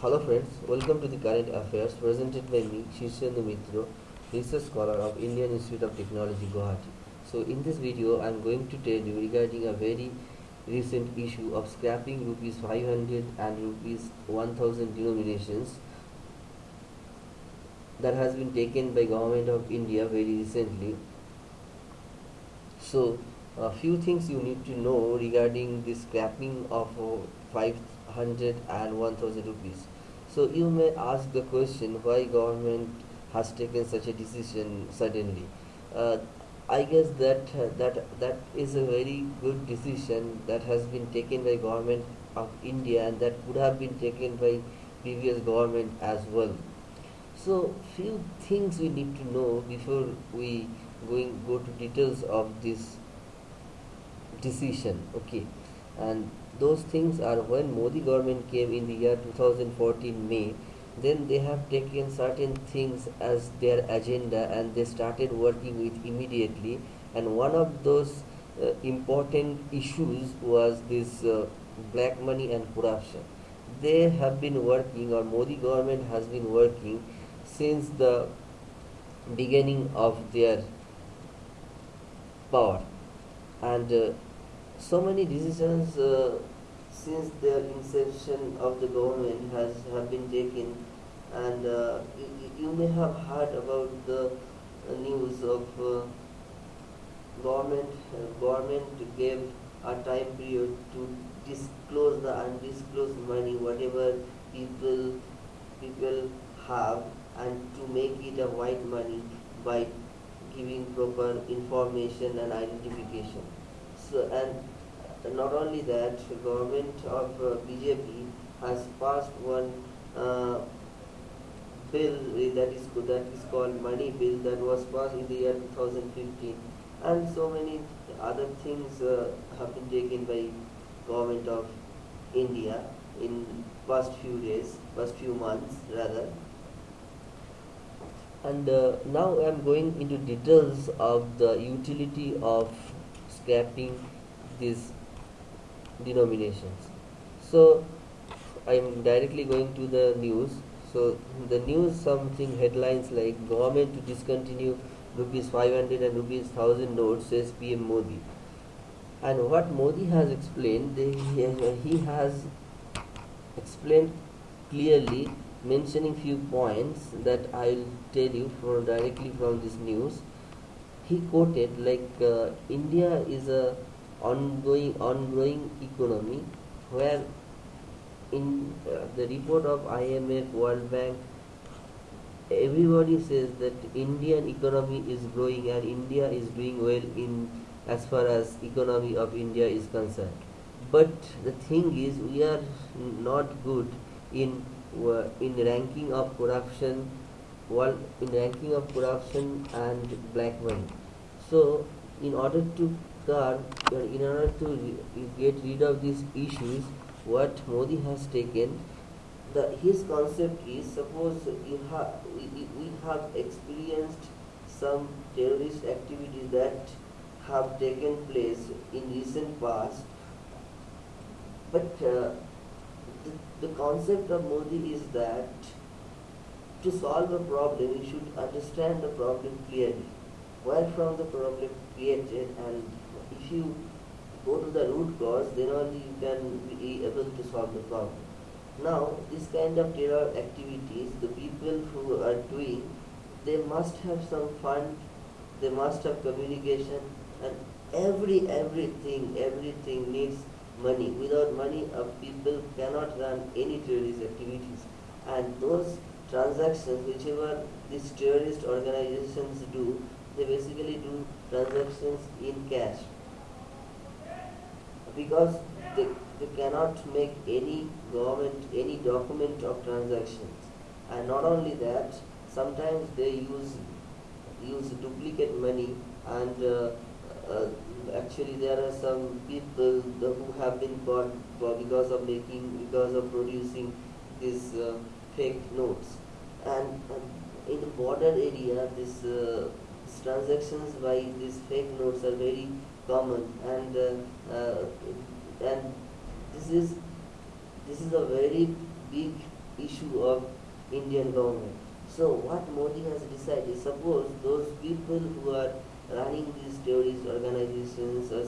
Hello friends, welcome to the current affairs presented by me, Shishendu Mitro, research scholar of Indian Institute of Technology, Guwahati. So in this video, I am going to tell you regarding a very recent issue of scrapping rupees 500 and rupees 1000 denominations that has been taken by government of India very recently. So a few things you need to know regarding the scrapping of uh, 500 and 1000 rupees. So you may ask the question why government has taken such a decision suddenly? Uh, i guess that uh, that that is a very good decision that has been taken by government of india and that could have been taken by previous government as well. So few things we need to know before we going go to details of this decision. Okay. And those things are when modi government came in the year 2014 may then they have taken certain things as their agenda and they started working with immediately. And one of those uh, important issues was this uh, black money and corruption. They have been working or modi government has been working since the beginning of their power. And uh, so many decisions uh, since the inception of the government has have been taken. And uh, you, you, may have heard about the uh, news of uh, government uh, government gave a time period to disclose the undisclosed money whatever people people have and to make it a white money by giving proper information and identification and not only that, government of uh, BJP has passed one uh, bill that is that is called money bill that was passed in the year 2015 and so many other things uh, have been taken by government of India in past few days past few months rather. And uh, now I am going into details of the utility of scrapping these denominations. So I am directly going to the news. So the news something headlines like government to discontinue rupees 500 and rupees 1000 notes says PM Modi. And what Modi has explained he has explained clearly mentioning few points that I'll tell you from directly from this news he quoted like uh, India is a ongoing ongoing economy where in uh, the report of IMF World Bank everybody says that Indian economy is growing and India is doing well in as far as economy of India is concerned. But the thing is we are not good in uh, in ranking of corruption world in ranking of corruption and black money so in order to curb in order to get rid of these issues what modi has taken the his concept is suppose you have we, we have experienced some terrorist activities that have taken place in recent past but uh, the, the concept of Modi is that to solve a problem, you should understand the problem clearly. Where from the problem created and if you go to the root cause, then only you can be able to solve the problem. Now, this kind of terror activities, the people who are doing, they must have some fund, they must have communication, and every everything, everything needs money. Without money, people cannot run any terrorist activities. And those transactions, whichever these terrorist organizations do, they basically do transactions in cash. Because they, they cannot make any government, any document of transactions. And not only that, sometimes they use use duplicate money and uh, uh, actually there are some people who have been caught because of making because of producing this uh, fake notes and, and, in the border area this, uh, transactions by these fake notes are very common and uh, uh, and this is this is a very big issue of Indian government. So what Modi has decided, suppose those people who are running these terrorist organizations or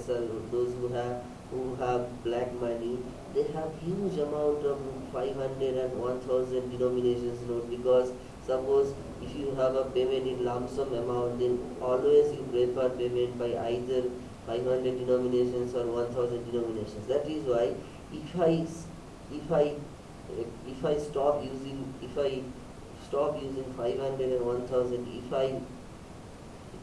those who have who have black money, they have huge amount of 500 and 1000 denominations note because suppose if you have a payment in lump sum amount then always you prefer payment by either 500 denominations or 1000 denominations. That is why if i if i if i stop using if i stop using 500 and 1000 if i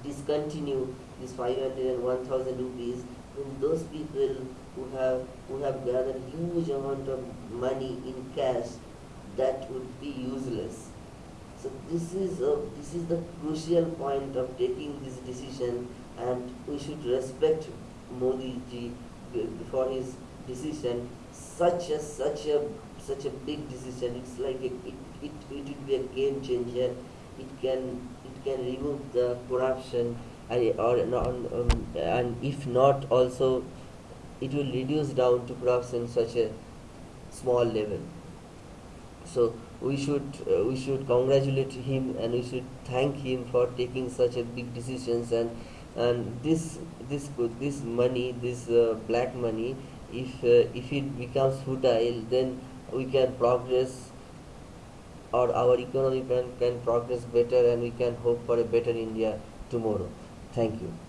discontinue this 500 and 1000 rupees then those people who have who have gathered huge amount of money in cash that would be useless so this is a, this is the crucial point of taking this decision, and we should respect Modi ji for his decision. Such a such a such a big decision. It's like a, it, it it will be a game changer. It can it can remove the corruption, and or um, and if not also, it will reduce down to perhaps in such a small level. So we should uh, we should congratulate him and we should thank him for taking such a big decisions and and this this this money this uh, black money if uh, if it becomes futile then we can progress or our economy can, can progress better and we can hope for a better india tomorrow thank you